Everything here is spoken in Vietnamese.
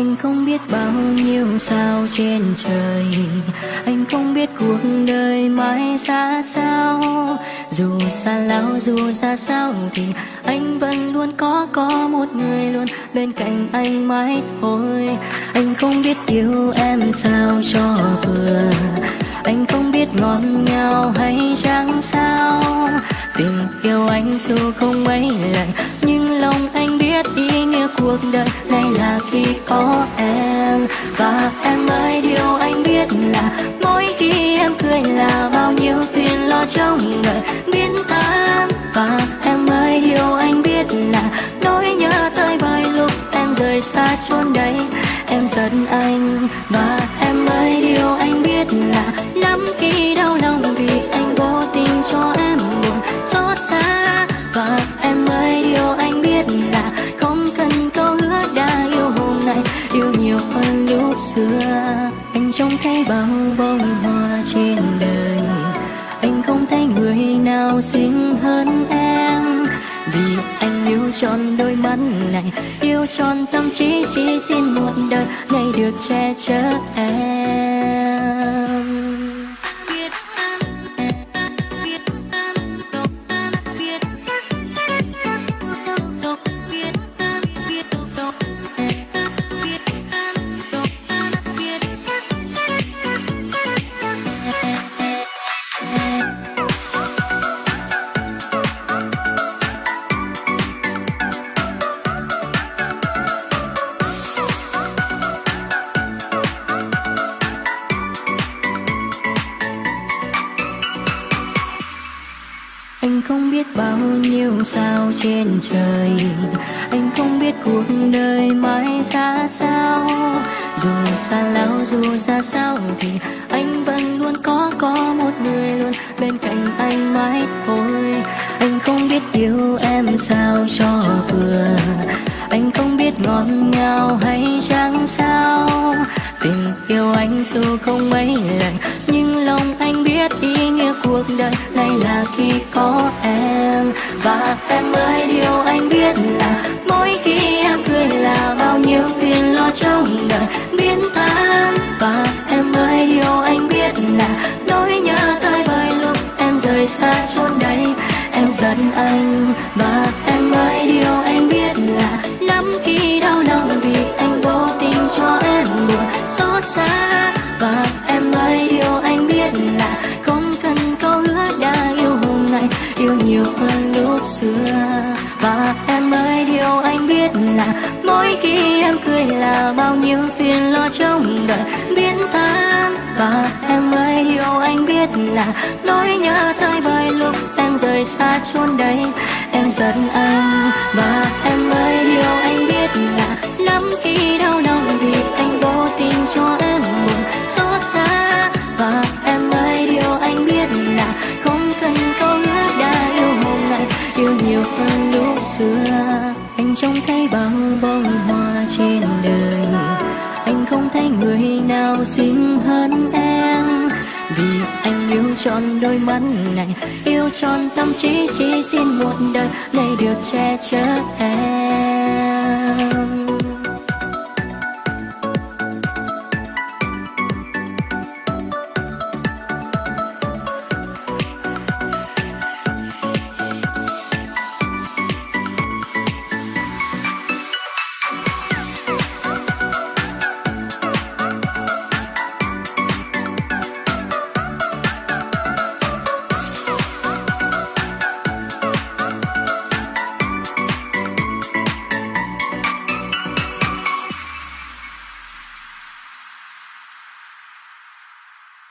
anh không biết bao nhiêu sao trên trời. Anh không biết cuộc đời mãi ra sao. Dù xa lão dù ra sao thì anh vẫn luôn có có một người luôn bên cạnh anh mãi thôi. Anh không biết yêu em sao cho vừa. Anh không biết ngọt ngào hay chẳng sao. Tình yêu anh dù không mấy lần nhưng lòng anh biết ý nghĩa cuộc đời và em ơi, điều anh biết là mỗi khi em cười là bao nhiêu phiền lo trong đời. Biến tan và em ơi, điều anh biết là nỗi nhớ tới bởi lúc em rời xa chốn đây. Em giận anh và em ơi, điều anh biết là lắm khi đau lòng vì em xưa. Anh trông thấy bao bông hoa trên đời. Anh không thấy người nào xinh hơn em. Vì anh yêu tròn đôi mắt này, yêu tròn tâm trí chỉ xin một đời ngày được che chở em. Anh không biết bao nhiêu sao trên trời. Anh không biết cuộc đời mãi ra sao. Dù xa lão dù ra sao Thì anh vẫn luôn có có một người luôn Bên cạnh anh mãi thôi. Anh không biết yêu em sao cho vừa. Anh không biết ngọt ngào hay chẳng sao. Tình yêu anh dù không mấy lần, Nhưng lòng anh biết ý nghĩa cuộc đời này là khi có em. Và em ơi, điều anh biết là Mỗi khi em cười là bao nhiêu phiền lo trong đời biến tan Và em ơi, điều anh biết là Nỗi nhớ tới bởi lúc em rời xa chốn đây, Em giận anh. Và em ơi, điều anh biết là Lắm khi đau lòng vì xa. Và em ơi, điều anh biết là Không cần câu hứa đã yêu hôm nay, Yêu nhiều hơn lúc xưa. Và em ơi, điều anh biết là Mỗi khi em cười là bao nhiêu phiền lo trong đời biến tan Và em ơi, điều anh biết là Nỗi nhớ tới bời lúc em rời xa chốn đây, Em giận anh. Và em ơi, điều anh biết bao bông hoa trên đời. Anh không thấy người nào xinh hơn em. Vì anh yêu tròn đôi mắt này, Yêu tròn tâm trí, chỉ xin một đời Này được che chở em.